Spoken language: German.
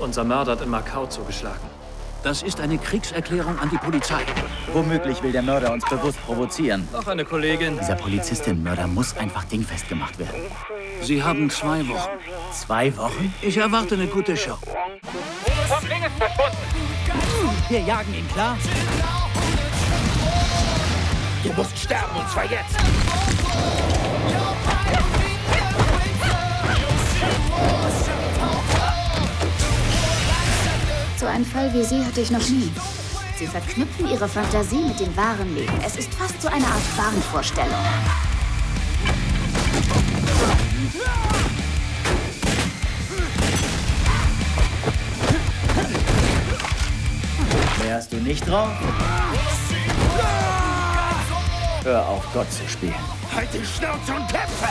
Unser Mörder hat in Macau zugeschlagen. Das ist eine Kriegserklärung an die Polizei. Womöglich will der Mörder uns bewusst provozieren. Noch eine Kollegin. Dieser Polizistin-Mörder muss einfach dingfest gemacht werden. Sie haben zwei Wochen. Zwei Wochen? Ich erwarte eine gute Show. Wir jagen ihn, klar? Du musst sterben, und zwar jetzt! So einen Fall wie Sie hatte ich noch nie. Sie verknüpfen Ihre Fantasie mit dem wahren Leben. Es ist fast so eine Art Wahnvorstellung. Wärst du nicht drauf? Hör auf, Gott zu spielen. Halt die Schnauze und kämpfe!